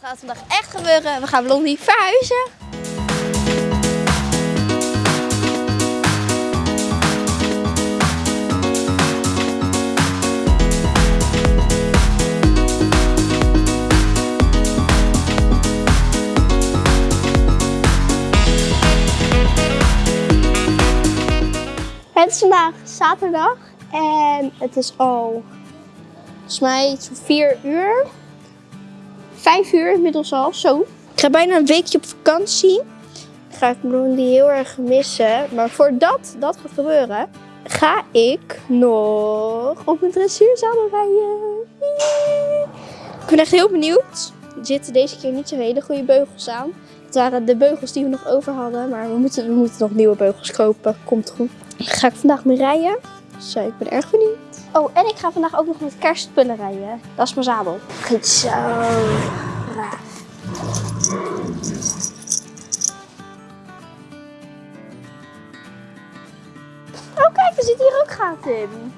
Het gaat vandaag echt gebeuren. We gaan Blondie verhuizen. Het is vandaag zaterdag en het is al volgens mij 4 uur. 5 uur inmiddels al, zo. Ik ga bijna een weekje op vakantie. Ik ga Blondie heel erg missen. Maar voordat dat gaat gebeuren, ga ik nog op een dressuurzadel rijden. Ik ben echt heel benieuwd. Er zitten deze keer niet zo hele goede beugels aan. Het waren de beugels die we nog over hadden, maar we moeten, we moeten nog nieuwe beugels kopen. Komt goed. Ga ik vandaag mee rijden. Eh, ik ben erg benieuwd. Oh, en ik ga vandaag ook nog met kerstspullen rijden. Dat is mijn zadel. Goed zo. Oh, kijk, er zit hier ook gaten in.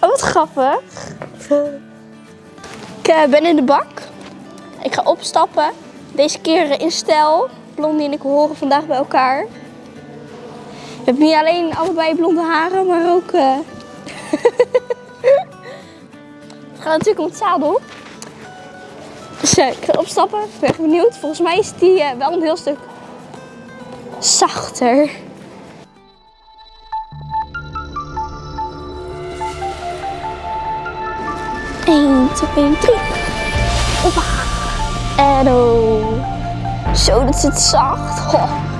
Oh, wat grappig. Ik eh, ben in de bak. Ik ga opstappen. Deze keer in stijl. Blondie en ik horen vandaag bij elkaar. We hebben niet alleen allebei blonde haren, maar ook... eh, Het gaat natuurlijk om het zadel. Dus eh, ik ga opstappen. Ik ben benieuwd. Volgens mij is die eh, wel een heel stuk zachter. Eén, twee, drie. Hoppa. En oh. Zo, dat zit zacht. Goh.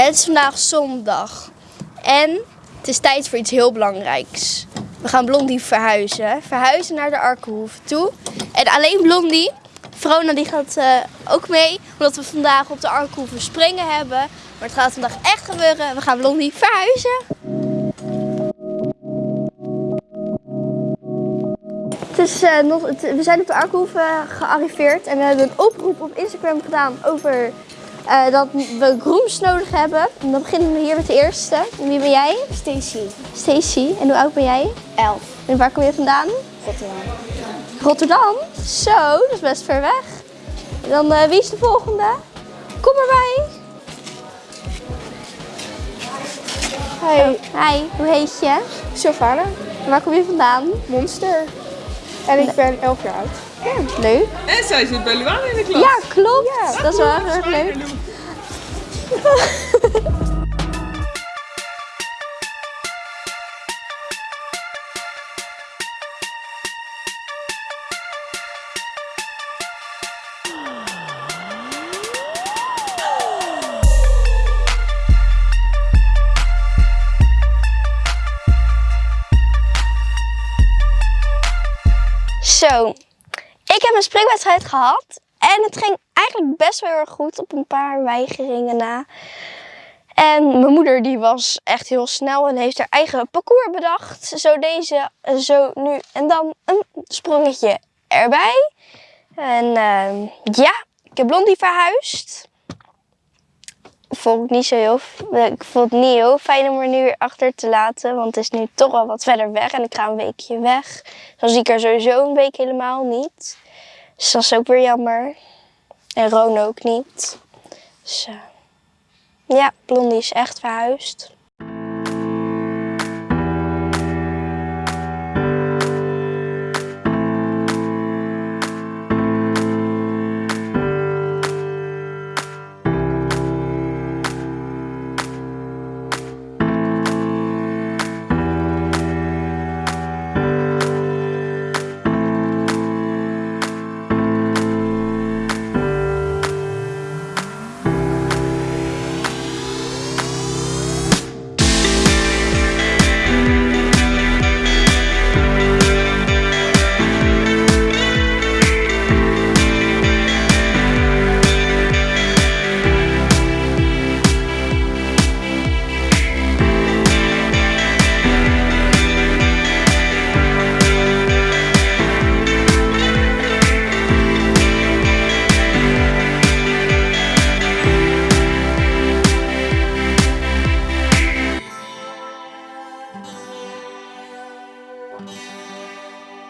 Het is vandaag zondag en het is tijd voor iets heel belangrijks. We gaan Blondie verhuizen. Verhuizen naar de Arkenhoeve toe. En alleen Blondie, Vrona die gaat eh, ook mee, omdat we vandaag op de Arkenhoeve springen hebben. Maar het gaat vandaag echt gebeuren. We gaan Blondie verhuizen. Eh, nog, we zijn op de Arkenhoeve gearriveerd en we hebben een oproep op Instagram gedaan over eh, dat we grooms nodig hebben. En dan beginnen we hier met de eerste. En Wie ben jij? Stacy, Stacy. En hoe oud ben jij? 11, En waar kom je vandaan? Rotterdam. Rotterdam? Zo, dat is best ver weg. En dan eh, wie is de volgende? Kom erbij. Hey, Hi, hoe heet je? Sylvana, En waar kom je vandaan? monster. En ik ben 11 jaar oud. Leuk. En zij zit bij Luana in de klas. Ja, klopt. dat is wel heel erg leuk. Zo, ik heb een springwedstrijd gehad en het ging eigenlijk best wel heel erg goed op een paar weigeringen na. En mijn moeder die was echt heel snel en heeft haar eigen parcours bedacht. Zo deze, zo nu en dan een sprongetje erbij. En ehm, ja, ik heb Blondie verhuisd. Ik niet zo ik vond het niet heel fijn om er nu weer achter te laten. Want het is nu toch wel wat verder weg en ik ga een weekje weg. Dan zie ik haar sowieso een week helemaal niet. Dus dat is ook weer jammer. En Ron ook niet. Dus eh, ja, Blondie is echt verhuisd.